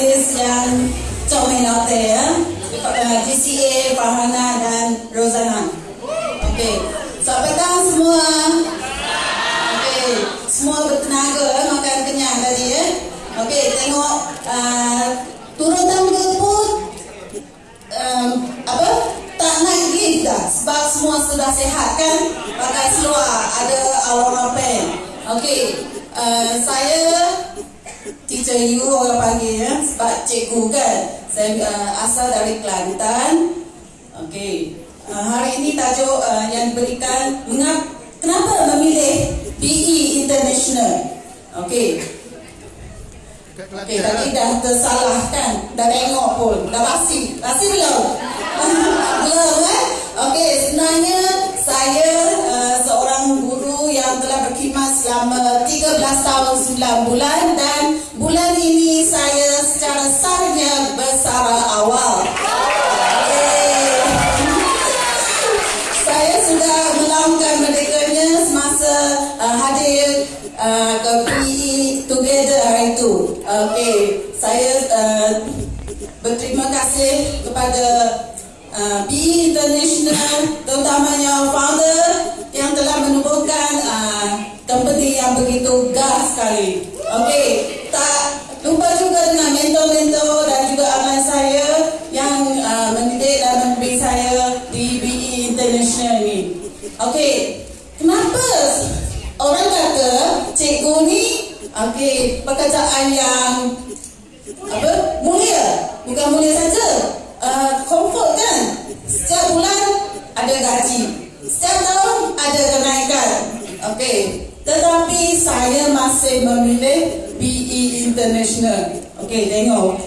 panelis yang out there ya. Uh, GCA, Farhana dan Rozana. Okey. Selamat petang semua. Okey. Semua bertenaga eh, makan kenyang tadi ya. Okey, tengok uh, turun tangga pun um, apa? Tak naik lift dah sebab semua sudah sihat kan? Pakai seluar, ada aura pen. Okey. Uh, saya teacher you orang panggil ya sebab cikgu kan saya uh, asal dari Kelantan. Okey. Uh, hari ini tajuk uh, yang diberikan mengap, kenapa memilih BE International? Okey. Okey tadi dah tersalah kan dah tengok pun. Dah basi. Basi belum? Belum eh? Okey sebenarnya saya uh, seorang guru yang telah berkhidmat selama 13 tahun 9 bulan dan bulan Okey, saya uh, berterima kasih kepada uh, PE International terutamanya founder yang telah menubuhkan uh, company yang begitu gas sekali. Okey, okey pekerjaan yang apa? Mulia. Bukan mulia saja. Uh, comfort kan? Setiap bulan ada gaji. Setiap tahun ada kenaikan. Okey. Tetapi saya masih memilih BE International. Okey tengok.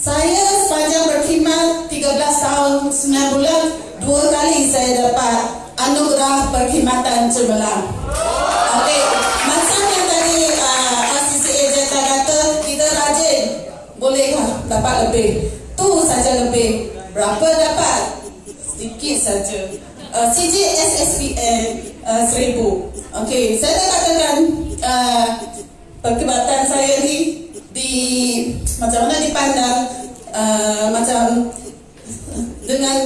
Saya sepanjang berkhidmat 13 tahun 9 bulan dua kali saya dapat anugerah perkhidmatan cemerlang dapat lebih? Tu saja lebih. Berapa dapat? Sedikit saja. Uh, CJ SSPN uh, seribu. Okey saya dah katakan uh, perkhidmatan saya ni di macam mana dipandang uh, macam dengan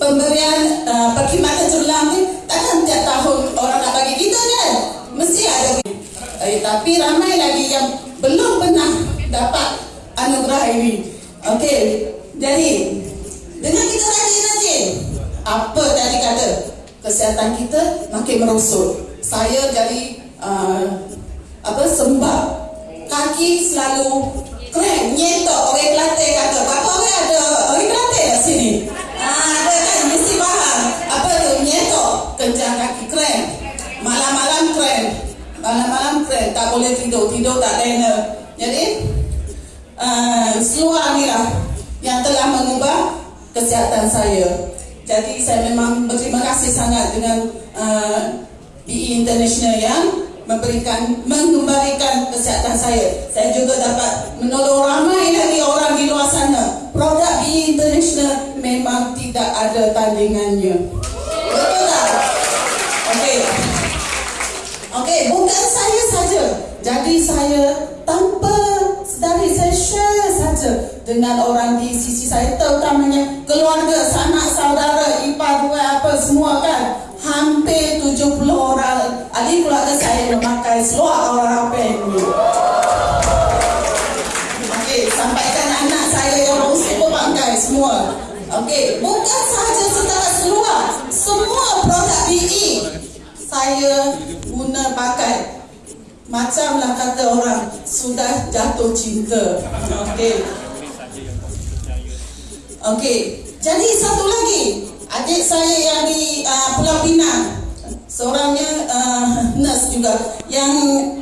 pemberian uh, perkhidmatan cemerlang ni takkan tiap tahun orang nak bagi kita kan? Mesti ada. Eh, tapi ramai lagi yang belum pernah dapat anugerah ini okey jadi dengan kita rajin-rajin apa tadi kata? Kesihatan kita makin merosot. Saya jadi uh, apa sembah. Kaki selalu keren nyetok orang Kelantan kata berapa orang ada orang Kelantan kat sini? Ah, ada kan mesti faham. Apa tu? Nyetok kencang kaki keren. Malam-malam keren. Malam-malam keren tak boleh tidur. Tidur tak lena jadi uh, seluar ni lah yang telah mengubah kesihatan saya jadi saya memang berterima kasih sangat dengan uh, BE International yang memberikan mengembalikan kesihatan saya. Saya juga dapat menolong ramai lagi orang di luar sana. Produk BE International memang tidak ada tandingannya. Betul tak? Okey. Okey, bukan saya saja. Jadi saya saya saja dengan orang di sisi saya terutamanya keluarga, sanak saudara, ipar, dua apa semua kan hampir 70 orang ahli keluarga saya memakai seluar orang apa ini. Okey, sampaikan anak saya yang usia memakai semua. Okey, bukan sahaja setara seluar, semua produk BE saya guna pakai. Macamlah kata orang sudah jatuh cinta. Okey. Okey, jadi satu lagi. Adik saya yang di uh, Pulau Pinang. Seorangnya uh, nurse juga. Yang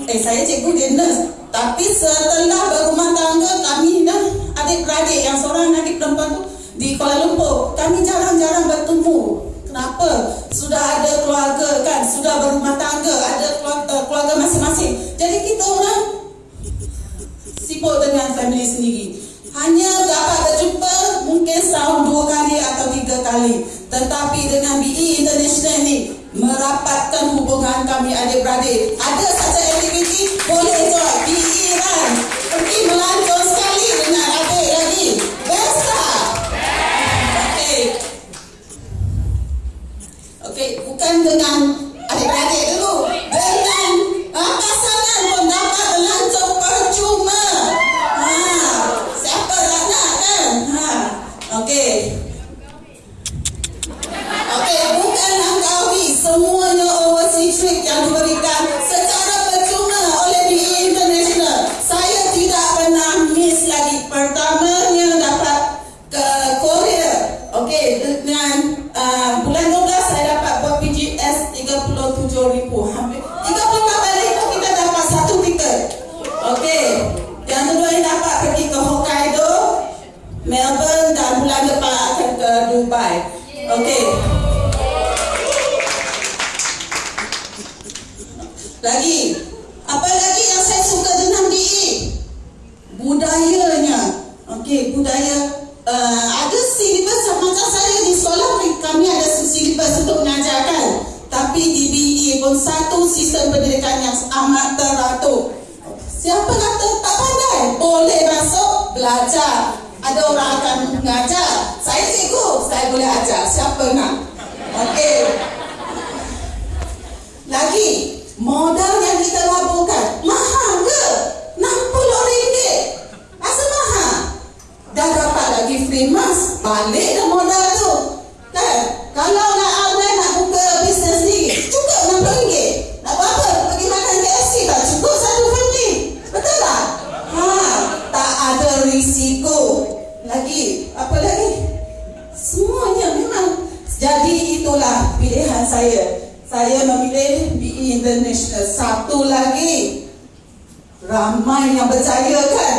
eh saya cikgu dia nurse. Tapi setelah berumah tangga kami dah adik-beradik yang seorang adik perempuan tu di Kuala Lumpur. Kami jarang-jarang bertemu. Kenapa? Sudah ada keluarga kan? Sudah berumah tangga ada keluarga, keluarga masing-masing. Jadi kita orang sibuk dengan family sendiri dengan BE International ni merapatkan hubungan kami adik-beradik. Ada satu aktiviti boleh tuan BE kan? Pergi melancong sekali dengan adik lagi. Best tak? Okey. Okey, bukan dengan semuanya overseas trip yang diberikan secara percuma oleh di international. Saya tidak pernah miss lagi. Pertamanya dapat ke Korea. Okey dengan uh, bulan 12 saya dapat buat PGS 37000 hampir 38 ribu kita dapat satu tiket. Okey yang kedua ini dapat pergi ke Hokkaido Melbourne dan bulan depan akan ke Dubai. Okey. Apa lagi yang saya suka dengan BE? Budayanya. Okey, budaya uh, ada silibus macam saya di sekolah kami ada silibus untuk mengajarkan. Tapi di BE pun satu sistem pendidikan yang amat teratur. Siapa kata tak pandai? Boleh masuk belajar. Ada orang akan mengajar. Saya cikgu, saya boleh ajar. Siapa nak? Okey. Lagi, modal yang kita laburkan mahal ke? RM60 Rasa mahal Dah dapat lagi free mask Balik dah modal tu Kan? Kalau nak awal nak buka bisnes ni Cukup RM60 Nak buat apa? Pergi makan KFC tak cukup satu family Betul tak? Ha, tak ada risiko Lagi, apa lagi? Semuanya memang Jadi itulah pilihan saya saya memilih BE International. Satu lagi, ramai yang berjaya kan?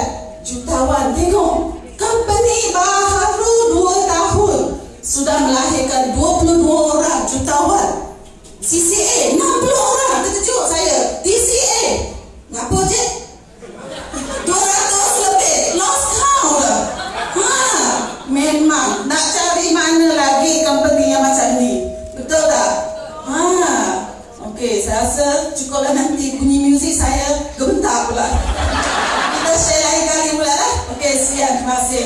Jutawan, tengok. Company baru dua tahun sudah melahirkan 22 orang jutawan. CCA 60 orang. Terkejut saya. DCA. Ngapa je? 200 lebih. Lost count lah. Ha, memang nak cari mana lagi company yang macam ni. Betul tak? Okey, saya rasa cukuplah nanti bunyi muzik saya gementar pula. Kita share lain kali pula lah. Okey, sekian. Terima kasih.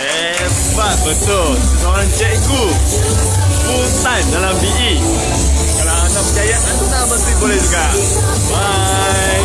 Hebat betul Seorang cikgu Full time dalam BE Kalau anda percaya Anda mesti boleh juga Bye